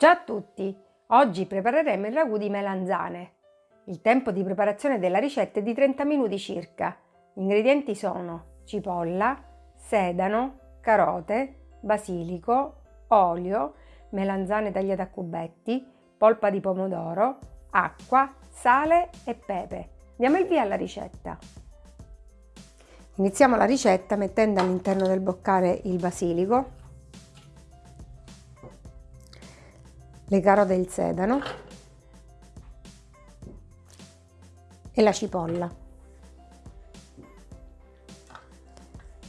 Ciao a tutti! Oggi prepareremo il ragù di melanzane. Il tempo di preparazione della ricetta è di 30 minuti circa. Gli ingredienti sono cipolla, sedano, carote, basilico, olio, melanzane tagliate a cubetti, polpa di pomodoro, acqua, sale e pepe. Diamo il via alla ricetta. Iniziamo la ricetta mettendo all'interno del boccale il basilico le carote e il sedano e la cipolla.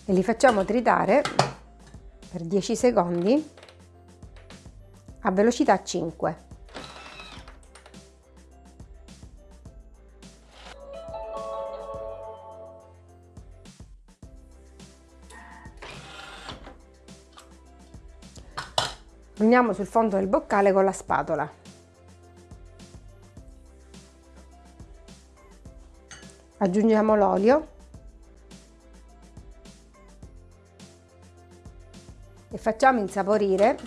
E li facciamo tritare per 10 secondi a velocità 5 Uniamo sul fondo del boccale con la spatola. Aggiungiamo l'olio. E facciamo insaporire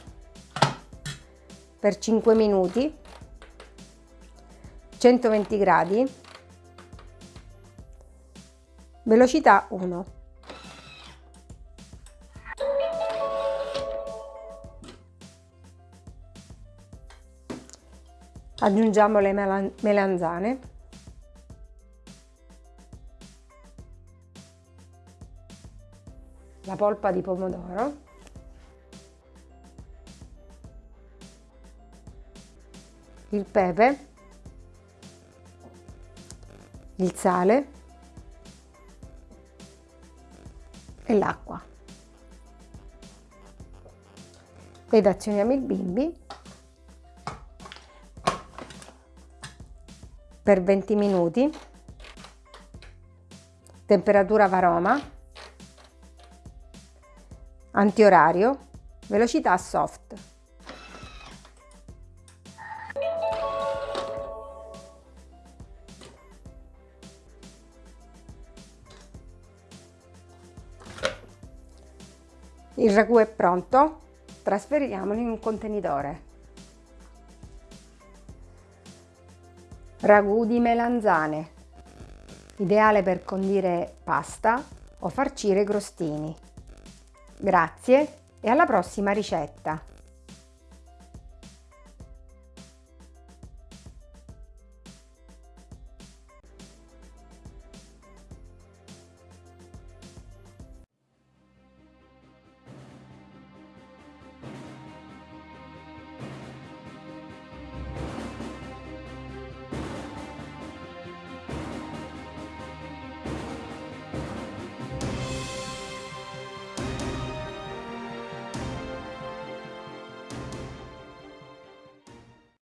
per 5 minuti 120 gradi. Velocità 1 aggiungiamo le melanzane. La polpa di pomodoro. Il pepe. Il sale. E l'acqua. Ed azioniamo il bimbi per 20 minuti, temperatura varoma, antiorario, velocità soft. Il ragù è pronto, trasferiamolo in un contenitore. Ragù di melanzane, ideale per condire pasta o farcire crostini. Grazie e alla prossima ricetta!